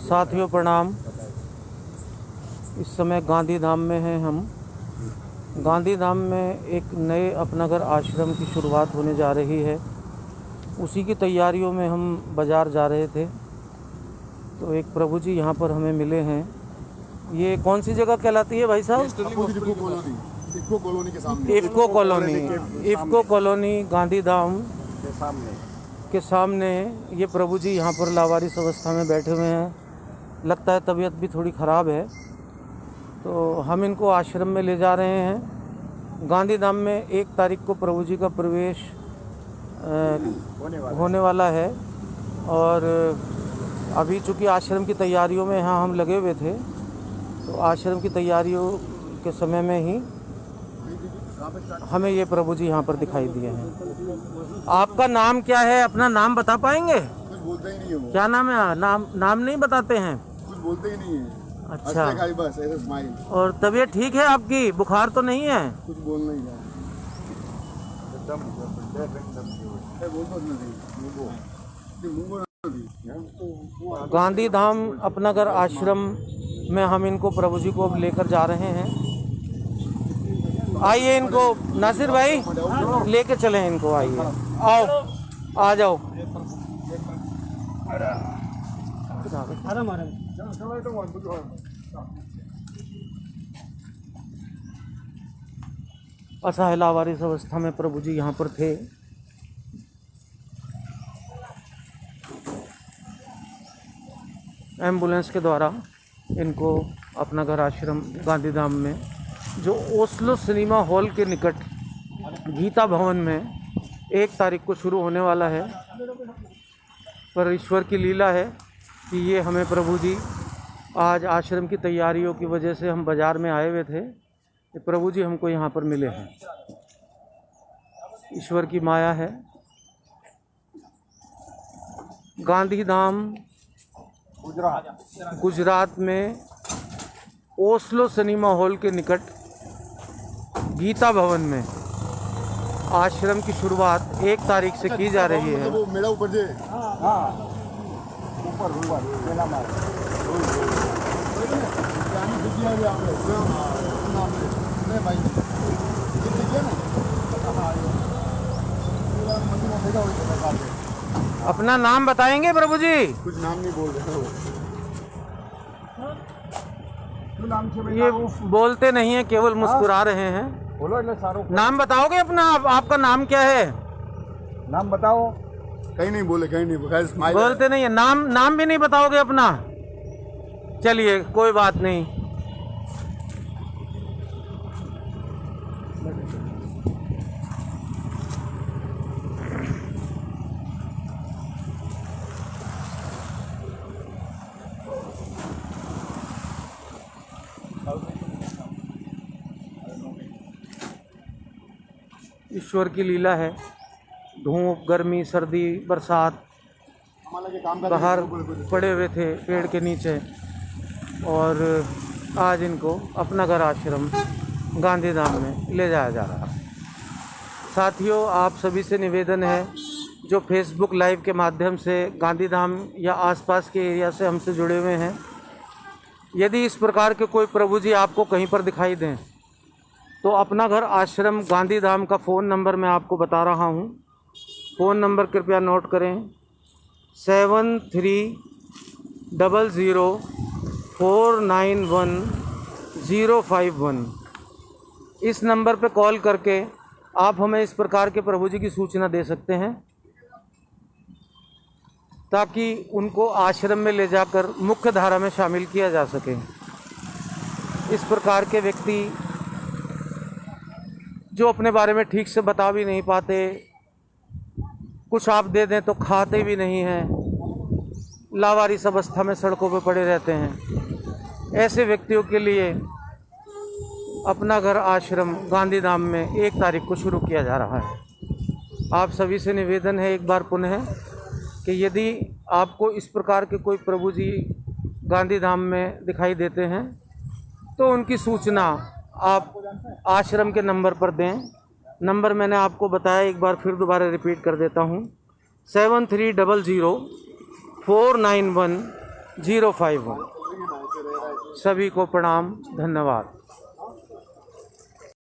साथियों प्रणाम। इस समय गांधी धाम में हैं हम। गांधी धाम में एक नए अपनागर आश्रम की शुरुआत होने जा रही है। उसी की तैयारियों में हम बाज़ार जा रहे थे। तो एक प्रभु जी यहाँ पर हमें मिले हैं। ये कौन सी जगह कहलाती है भाई साहब? IFFCO colony. IFFCO colony Gandhidham. के सामने ये प्रभु जी यहाँ पर लावारिस अवस्था में बैठे हुए हैं। लगता है तबीयत भी थोड़ी ख़राब है। तो हम इनको आश्रम में ले जा रहे हैं। गांधी धाम में एक तारीख को प्रभु जी का प्रवेश अ, होने वाला है। और अभी चूँकि आश्रम की तैयारियों में यहाँ हम लगे हुए थे तो आश्रम की तैयारियों के समय में ही हमें ये प्रभु जी यहाँ पर दिखाई दिए हैं। आपका नाम क्या है? अपना नाम बता पाएँगे? कुछ बोलते ही नहीं है। क्या नाम है? नाम नाम नहीं बताते हैं? कुछ बोलते ही नहीं है। अच्छा। बस और तबीयत ठीक है आपकी? बुखार तो नहीं है? कुछ बोलना ही नहीं नहीं गांधी धाम अपनागर आश्रम में हम इनको प्रभु जी को अब लेकर जा रहे हैं। आइए इनको, नासिर भाई, लेके चले इनको, आइए। आओ, आ जाओ। असहाय लावारिस अवस्था में प्रभु जी यहाँ पर थे। एंबुलेंस के द्वारा इनको अपना घर आश्रम, गांधीधाम में जो ओस्लो सिनेमा हॉल के निकट गीता भवन में एक तारीख को शुरू होने वाला है। पर ईश्वर की लीला है कि ये हमें प्रभु जी आज आश्रम की तैयारियों की वजह से हम बाज़ार में आए हुए थे, कि प्रभु जी हमको यहाँ पर मिले हैं। ईश्वर की माया है। गांधी गांधीधाम गुजरात में ओस्लो सिनेमा हॉल के निकट गीता भवन में आश्रम की शुरुआत एक तारीख से की जा रही है। वो मेरा ऊपर जे ऊपर ऊपर मार भाई ये ना अपना नाम बताएँगे प्रभु जी? कुछ नाम नहीं बोल रहे हो नाम से ये बोलते नहीं है केवल मुस्कुरा रहे हैं। बोलो એટલે સારું नाम बताओगे अपना आप, आपका नाम क्या है नाम बताओ कहीं नहीं बोले कहीं नहीं बोले स्माइल बोलते नहीं है नाम नाम भी नहीं बताओगे अपना चलिए कोई बात नहीं ईश्वर की लीला है। धूप, गर्मी, सर्दी, बरसात बाहर पड़े हुए थे पेड़ के नीचे। और आज इनको अपना घर आश्रम गांधीधाम में ले जाया जा रहा है। साथियों, आप सभी से निवेदन है, जो फेसबुक लाइव के माध्यम से गांधीधाम या आसपास के एरिया से हमसे जुड़े हुए हैं, यदि इस प्रकार के कोई प्रभु जी आपको कहीं पर दिखाई दें तो अपना घर आश्रम गांधीधाम का फ़ोन नंबर मैं आपको बता रहा हूँ। फ़ोन नंबर कृपया नोट करें। Seven three double zero four nine one zero five one. इस नंबर पे कॉल करके आप हमें इस प्रकार के प्रभु जी की सूचना दे सकते हैं, ताकि उनको आश्रम में ले जाकर मुख्य धारा में शामिल किया जा सके। इस प्रकार के व्यक्ति जो अपने बारे में ठीक से बता भी नहीं पाते, कुछ आप दे दें तो खाते भी नहीं हैं। लावारिस अवस्था में सड़कों पर पड़े रहते हैं। ऐसे व्यक्तियों के लिए अपना घर आश्रम गांधीधाम में एक तारीख को शुरू किया जा रहा है। आप सभी से निवेदन है एक बार पुनः कि यदि आपको इस प्रकार के कोई प्रभु जी गांधीधाम में दिखाई देते हैं तो उनकी सूचना आप आश्रम के नंबर पर दें। नंबर मैंने आपको बताया, एक बार फिर दोबारा रिपीट कर देता हूँ। Seven three double zero, four nine one zero five one. सभी को प्रणाम, धन्यवाद।